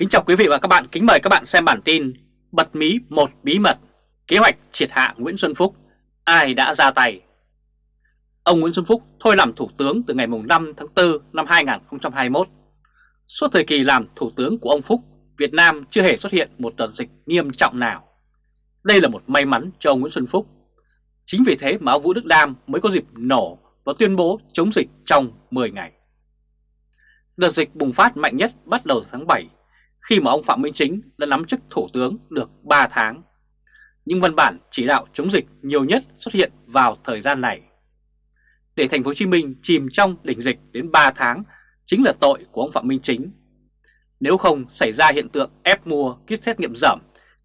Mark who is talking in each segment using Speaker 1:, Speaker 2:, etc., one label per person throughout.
Speaker 1: Kính chào quý vị và các bạn, kính mời các bạn xem bản tin Bật mí một bí mật, kế hoạch triệt hạ Nguyễn Xuân Phúc, ai đã ra tay? Ông Nguyễn Xuân Phúc thôi làm thủ tướng từ ngày 5 tháng 4 năm 2021. Suốt thời kỳ làm thủ tướng của ông Phúc, Việt Nam chưa hề xuất hiện một đợt dịch nghiêm trọng nào. Đây là một may mắn cho ông Nguyễn Xuân Phúc. Chính vì thế mà ông Vũ Đức Đam mới có dịp nổ và tuyên bố chống dịch trong 10 ngày. Đợt dịch bùng phát mạnh nhất bắt đầu tháng 7 khi mà ông Phạm Minh Chính đã nắm chức thủ tướng được 3 tháng. Nhưng văn bản chỉ đạo chống dịch nhiều nhất xuất hiện vào thời gian này. Để thành phố Hồ Chí Minh chìm trong đỉnh dịch đến 3 tháng chính là tội của ông Phạm Minh Chính. Nếu không xảy ra hiện tượng ép mua kit xét nghiệm giảm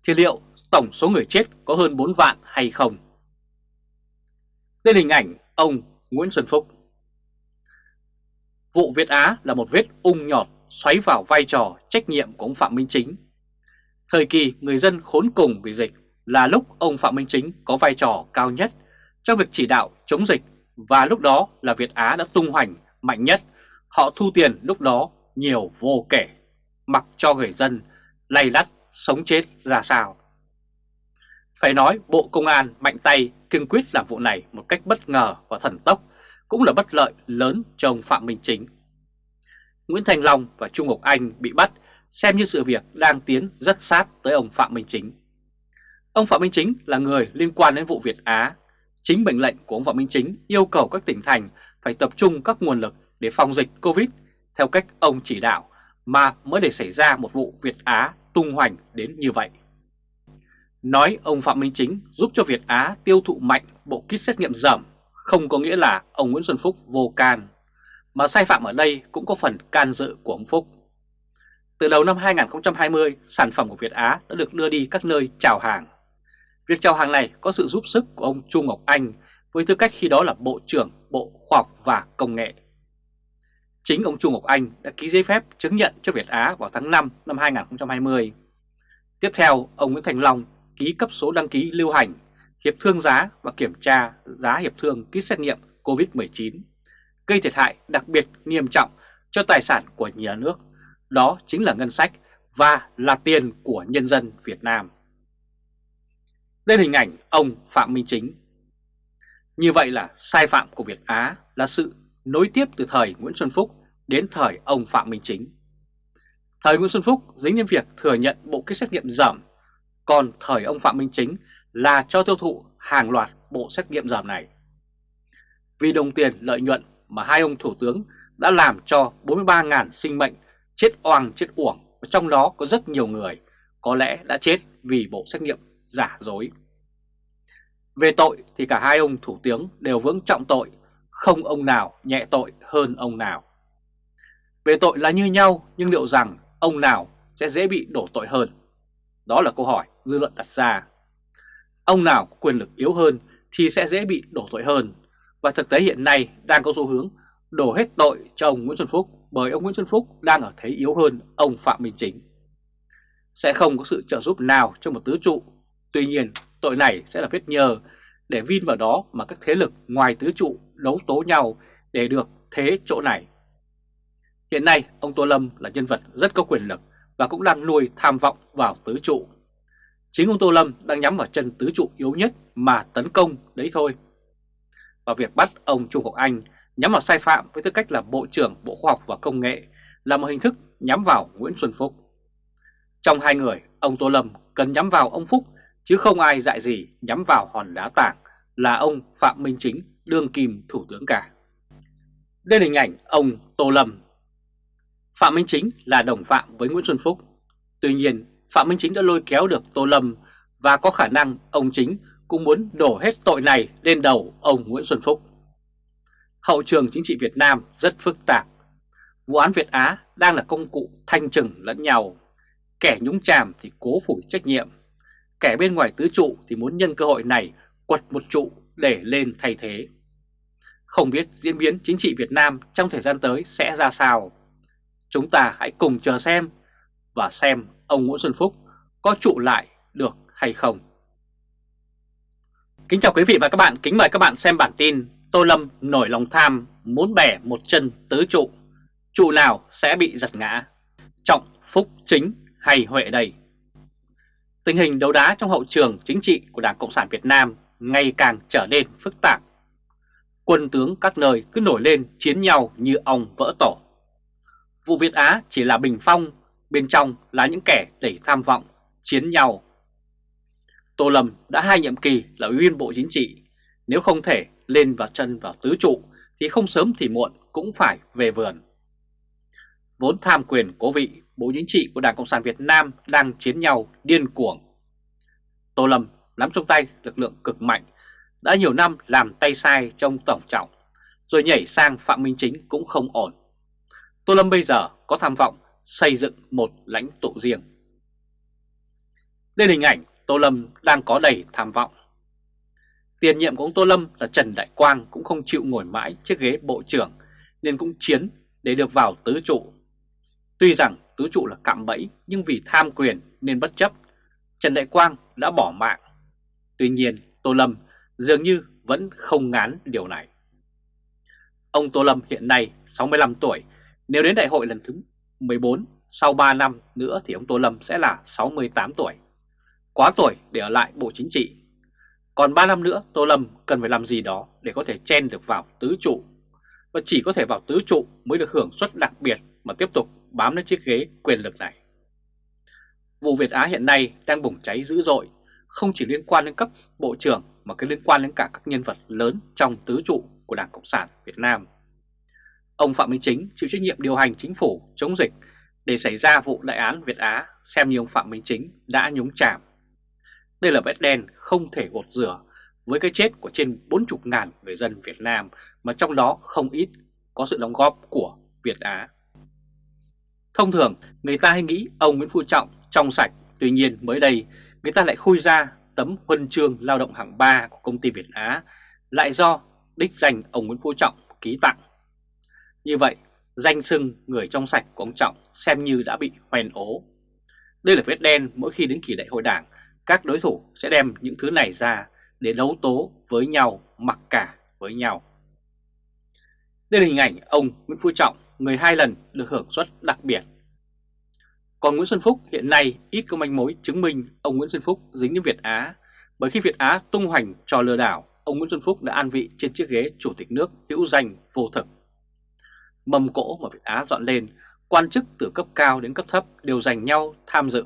Speaker 1: thì liệu tổng số người chết có hơn 4 vạn hay không? Đây là hình ảnh ông Nguyễn Xuân Phúc. Vụ Việt Á là một vết ung nhọt xoáy vào vai trò trách nhiệm của ông Phạm Minh Chính. Thời kỳ người dân khốn cùng vì dịch là lúc ông Phạm Minh Chính có vai trò cao nhất trong việc chỉ đạo chống dịch và lúc đó là Việt Á đã tung hoành mạnh nhất. Họ thu tiền lúc đó nhiều vô kể, mặc cho người dân lay lắt sống chết ra sao. Phải nói Bộ Công an mạnh tay kiên quyết làm vụ này một cách bất ngờ và thần tốc cũng là bất lợi lớn cho ông Phạm Minh Chính. Nguyễn Thành Long và Trung Ngọc Anh bị bắt, xem như sự việc đang tiến rất sát tới ông Phạm Minh Chính. Ông Phạm Minh Chính là người liên quan đến vụ Việt Á. Chính mệnh lệnh của ông Phạm Minh Chính yêu cầu các tỉnh thành phải tập trung các nguồn lực để phòng dịch Covid theo cách ông chỉ đạo mà mới để xảy ra một vụ Việt Á tung hoành đến như vậy. Nói ông Phạm Minh Chính giúp cho Việt Á tiêu thụ mạnh bộ kit xét nghiệm giảm không có nghĩa là ông Nguyễn Xuân Phúc vô can mà sai phạm ở đây cũng có phần can dự của ông Phúc. Từ đầu năm 2020, sản phẩm của Việt Á đã được đưa đi các nơi chào hàng. Việc chào hàng này có sự giúp sức của ông Chu Ngọc Anh với tư cách khi đó là Bộ trưởng Bộ Khoa học và Công nghệ. Chính ông Chu Ngọc Anh đã ký giấy phép chứng nhận cho Việt Á vào tháng 5 năm 2020. Tiếp theo, ông Nguyễn Thành Long ký cấp số đăng ký lưu hành, hiệp thương giá và kiểm tra giá hiệp thương kit xét nghiệm COVID-19 gây thiệt hại đặc biệt nghiêm trọng cho tài sản của nhà nước, đó chính là ngân sách và là tiền của nhân dân Việt Nam. Đây là hình ảnh ông Phạm Minh Chính. Như vậy là sai phạm của Việt Á là sự nối tiếp từ thời Nguyễn Xuân Phúc đến thời ông Phạm Minh Chính. Thời Nguyễn Xuân Phúc dính đến việc thừa nhận bộ kit xét nghiệm giảm, còn thời ông Phạm Minh Chính là cho tiêu thụ hàng loạt bộ xét nghiệm giảm này. Vì đồng tiền lợi nhuận mà hai ông thủ tướng đã làm cho 43.000 sinh mệnh chết oang chết uổng và trong đó có rất nhiều người có lẽ đã chết vì bộ xét nghiệm giả dối. Về tội thì cả hai ông thủ tướng đều vững trọng tội, không ông nào nhẹ tội hơn ông nào. Về tội là như nhau nhưng liệu rằng ông nào sẽ dễ bị đổ tội hơn? Đó là câu hỏi dư luận đặt ra. Ông nào có quyền lực yếu hơn thì sẽ dễ bị đổ tội hơn và thực tế hiện nay đang có xu hướng đổ hết tội cho ông Nguyễn Xuân Phúc bởi ông Nguyễn Xuân Phúc đang ở thế yếu hơn ông Phạm Minh Chính. Sẽ không có sự trợ giúp nào cho một tứ trụ, tuy nhiên tội này sẽ là vết nhờ để vin vào đó mà các thế lực ngoài tứ trụ đấu tố nhau để được thế chỗ này. Hiện nay ông Tô Lâm là nhân vật rất có quyền lực và cũng đang nuôi tham vọng vào tứ trụ. Chính ông Tô Lâm đang nhắm vào chân tứ trụ yếu nhất mà tấn công đấy thôi và việc bắt ông Trung Ngọc Anh nhắm vào sai phạm với tư cách là Bộ trưởng Bộ Khoa học và Công nghệ là một hình thức nhắm vào Nguyễn Xuân Phúc. Trong hai người, ông Tô Lâm cần nhắm vào ông Phúc chứ không ai dạy gì nhắm vào hòn đá tảng là ông Phạm Minh Chính, đương kim thủ tướng cả. Đây là hình ảnh ông Tô Lâm. Phạm Minh Chính là đồng phạm với Nguyễn Xuân Phúc. Tuy nhiên, Phạm Minh Chính đã lôi kéo được Tô Lâm và có khả năng ông Chính cũng muốn đổ hết tội này lên đầu ông Nguyễn Xuân Phúc. Hậu trường chính trị Việt Nam rất phức tạp. Vụ án Việt Á đang là công cụ thanh trừng lẫn nhau. Kẻ nhúng chàm thì cố phủ trách nhiệm. Kẻ bên ngoài tứ trụ thì muốn nhân cơ hội này quật một trụ để lên thay thế. Không biết diễn biến chính trị Việt Nam trong thời gian tới sẽ ra sao. Chúng ta hãy cùng chờ xem và xem ông Nguyễn Xuân Phúc có trụ lại được hay không. Kính chào quý vị và các bạn, kính mời các bạn xem bản tin Tô Lâm nổi lòng tham muốn bẻ một chân tứ trụ, trụ nào sẽ bị giật ngã. Trọng Phúc Chính hay Huệ đây? Tình hình đấu đá trong hậu trường chính trị của Đảng Cộng sản Việt Nam ngày càng trở nên phức tạp. Quân tướng các nơi cứ nổi lên chiến nhau như ong vỡ tổ. Vụ Việt Á chỉ là bình phong, bên trong là những kẻ đầy tham vọng, chiến nhau. Tô Lâm đã hai nhiệm kỳ là ủy viên Bộ Chính trị, nếu không thể lên vào chân vào tứ trụ thì không sớm thì muộn cũng phải về vườn. Vốn tham quyền cố vị, Bộ Chính trị của Đảng Cộng sản Việt Nam đang chiến nhau điên cuồng. Tô Lâm nắm trong tay lực lượng cực mạnh, đã nhiều năm làm tay sai trong Tổng trọng, rồi nhảy sang Phạm Minh Chính cũng không ổn. Tô Lâm bây giờ có tham vọng xây dựng một lãnh tụ riêng. Đây là hình ảnh Tô Lâm đang có đầy tham vọng. Tiền nhiệm của ông Tô Lâm là Trần Đại Quang cũng không chịu ngồi mãi chiếc ghế bộ trưởng nên cũng chiến để được vào tứ trụ. Tuy rằng tứ trụ là cạm bẫy nhưng vì tham quyền nên bất chấp, Trần Đại Quang đã bỏ mạng. Tuy nhiên Tô Lâm dường như vẫn không ngán điều này. Ông Tô Lâm hiện nay 65 tuổi, nếu đến đại hội lần thứ 14 sau 3 năm nữa thì ông Tô Lâm sẽ là 68 tuổi. Quá tuổi để ở lại Bộ Chính trị. Còn 3 năm nữa Tô Lâm cần phải làm gì đó để có thể chen được vào tứ trụ. Và chỉ có thể vào tứ trụ mới được hưởng suất đặc biệt mà tiếp tục bám lên chiếc ghế quyền lực này. Vụ Việt Á hiện nay đang bùng cháy dữ dội, không chỉ liên quan đến cấp bộ trưởng mà cái liên quan đến cả các nhân vật lớn trong tứ trụ của Đảng Cộng sản Việt Nam. Ông Phạm Minh Chính chịu trách nhiệm điều hành chính phủ chống dịch để xảy ra vụ đại án Việt Á xem như ông Phạm Minh Chính đã nhúng chạm. Đây là vết đen không thể gột rửa với cái chết của trên 40.000 người dân Việt Nam mà trong đó không ít có sự đóng góp của Việt Á. Thông thường người ta hay nghĩ ông Nguyễn Phú Trọng trong sạch, tuy nhiên mới đây người ta lại khui ra tấm huân chương lao động hạng 3 của công ty Việt Á lại do đích danh ông Nguyễn Phú Trọng ký tặng. Như vậy, danh xưng người trong sạch của ông Trọng xem như đã bị hoen ố. Đây là vết đen mỗi khi đến kỳ đại hội đảng, các đối thủ sẽ đem những thứ này ra để đấu tố với nhau, mặc cả với nhau. Đây là hình ảnh ông Nguyễn Phú Trọng, người hai lần được hưởng suất đặc biệt. Còn Nguyễn Xuân Phúc hiện nay ít có manh mối chứng minh ông Nguyễn Xuân Phúc dính đến Việt Á, bởi khi Việt Á tung hoành trò lừa đảo, ông Nguyễn Xuân Phúc đã an vị trên chiếc ghế chủ tịch nước hữu danh vô thực. Mầm cỗ mà Việt Á dọn lên, quan chức từ cấp cao đến cấp thấp đều dành nhau tham dự.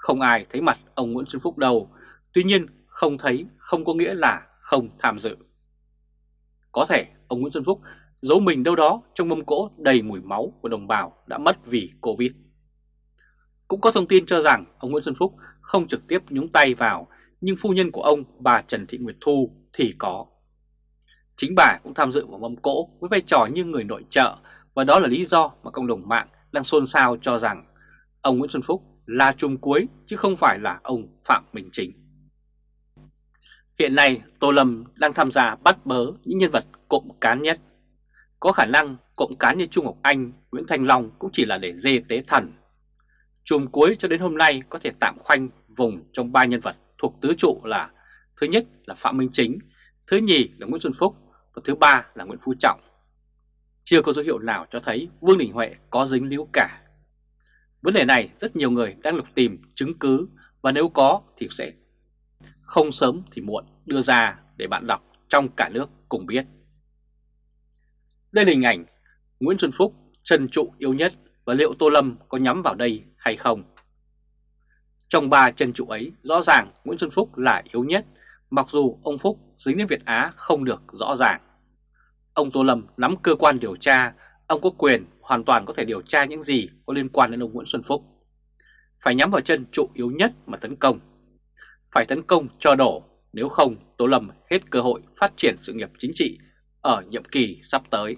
Speaker 1: Không ai thấy mặt ông Nguyễn Xuân Phúc đâu, tuy nhiên không thấy không có nghĩa là không tham dự. Có thể ông Nguyễn Xuân Phúc giấu mình đâu đó trong mâm cỗ đầy mùi máu của đồng bào đã mất vì Covid. Cũng có thông tin cho rằng ông Nguyễn Xuân Phúc không trực tiếp nhúng tay vào, nhưng phu nhân của ông, bà Trần Thị Nguyệt Thu thì có. Chính bà cũng tham dự vào mâm cỗ với vai trò như người nội trợ và đó là lý do mà cộng đồng mạng đang xôn xao cho rằng ông Nguyễn Xuân Phúc là chùm cuối chứ không phải là ông Phạm Minh Chính. Hiện nay Tô Lâm đang tham gia bắt bớ những nhân vật cộng cán nhất. Có khả năng cộng cán như Trung Ngọc Anh, Nguyễn Thanh Long cũng chỉ là để dê tế thần. Chùm cuối cho đến hôm nay có thể tạm khoanh vùng trong ba nhân vật thuộc tứ trụ là Thứ nhất là Phạm Minh Chính, thứ nhì là Nguyễn Xuân Phúc và thứ ba là Nguyễn Phú Trọng. Chưa có dấu hiệu nào cho thấy Vương Đình Huệ có dính líu cả. Vấn đề này rất nhiều người đang lục tìm chứng cứ và nếu có thì sẽ không sớm thì muộn đưa ra để bạn đọc trong cả nước cùng biết. Đây là hình ảnh Nguyễn Xuân Phúc trần trụ yếu nhất và liệu Tô Lâm có nhắm vào đây hay không? Trong ba chân trụ ấy, rõ ràng Nguyễn Xuân Phúc là yếu nhất, mặc dù ông Phúc dính đến Việt Á không được rõ ràng. Ông Tô Lâm nắm cơ quan điều tra, ông có quyền hoàn toàn có thể điều tra những gì có liên quan đến ông Nguyễn Xuân Phúc. Phải nhắm vào chân trụ yếu nhất mà tấn công. Phải tấn công cho đổ, nếu không Tô Lâm hết cơ hội phát triển sự nghiệp chính trị ở nhiệm kỳ sắp tới.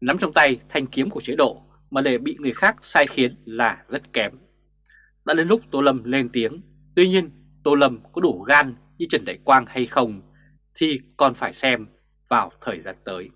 Speaker 1: Nắm trong tay thanh kiếm của chế độ mà để bị người khác sai khiến là rất kém. Đã đến lúc Tô Lâm lên tiếng, tuy nhiên Tô Lâm có đủ gan như Trần Đại Quang hay không thì còn phải xem vào thời gian tới.